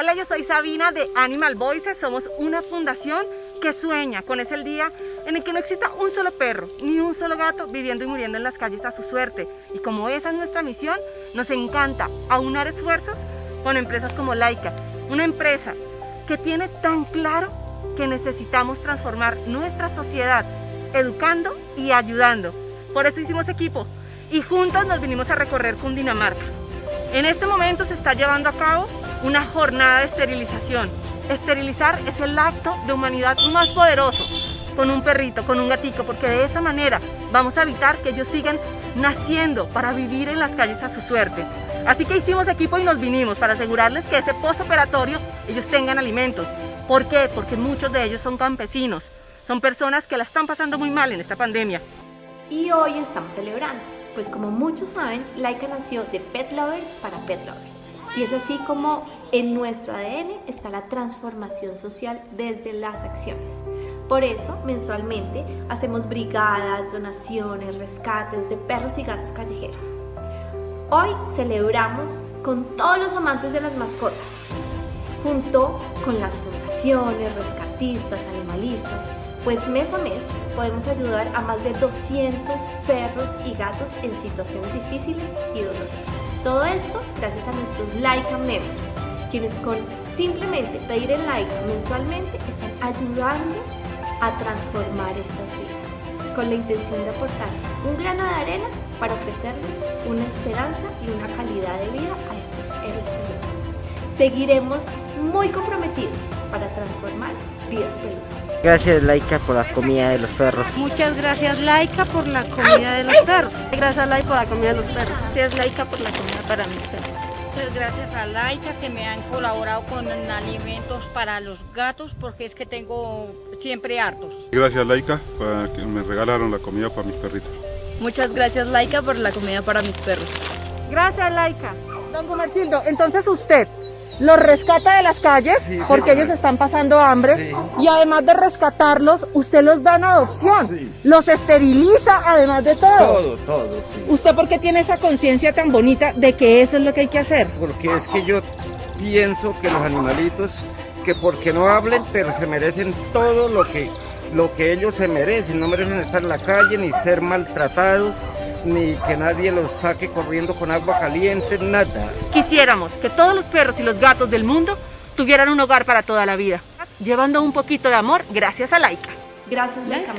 Hola, yo soy Sabina de Animal Voices. Somos una fundación que sueña con ese día en el que no exista un solo perro ni un solo gato viviendo y muriendo en las calles a su suerte. Y como esa es nuestra misión, nos encanta aunar esfuerzos con empresas como Laika, una empresa que tiene tan claro que necesitamos transformar nuestra sociedad educando y ayudando. Por eso hicimos equipo y juntos nos vinimos a recorrer Cundinamarca. En este momento se está llevando a cabo una jornada de esterilización. Esterilizar es el acto de humanidad más poderoso con un perrito, con un gatito, porque de esa manera vamos a evitar que ellos sigan naciendo para vivir en las calles a su suerte. Así que hicimos equipo y nos vinimos para asegurarles que ese postoperatorio ellos tengan alimentos. ¿Por qué? Porque muchos de ellos son campesinos, son personas que la están pasando muy mal en esta pandemia. Y hoy estamos celebrando, pues como muchos saben, Laika nació de Pet Lovers para Pet Lovers. Y es así como en nuestro ADN está la transformación social desde las acciones. Por eso, mensualmente, hacemos brigadas, donaciones, rescates de perros y gatos callejeros. Hoy celebramos con todos los amantes de las mascotas, junto con las fundaciones, rescatistas, animalistas, pues mes a mes podemos ayudar a más de 200 perros y gatos en situaciones difíciles y dolorosas. Todo esto gracias a nuestros Laika Members, quienes con simplemente pedir el like mensualmente están ayudando a transformar estas vidas, con la intención de aportar un grano de arena para ofrecerles una esperanza y una calidad de vida a estos héroes peludos. Seguiremos muy comprometidos para transformar vidas peludas. Gracias Laika por la comida de los perros. Muchas gracias Laika por la comida de los perros. Gracias Laika por la comida de los perros. Gracias Laika por la comida para mis perros. Muchas gracias a Laika que me han colaborado con alimentos para los gatos porque es que tengo siempre hartos. Gracias Laika para que me regalaron la comida para mis perritos. Muchas gracias Laika por la comida para mis perros. Gracias Laika. Don Gumercildo, entonces usted los rescata de las calles porque ellos están pasando hambre y además de rescatarlos, usted los da en adopción, los esteriliza además de todo. Todo, todo. ¿Usted por qué tiene esa conciencia tan bonita de que eso es lo que hay que hacer? Porque es que yo pienso que los animalitos, que porque no hablen, pero se merecen todo lo que, lo que ellos se merecen, no merecen estar en la calle ni ser maltratados ni que nadie los saque corriendo con agua caliente, nada. Quisiéramos que todos los perros y los gatos del mundo tuvieran un hogar para toda la vida, llevando un poquito de amor gracias a Laika. Gracias Laika.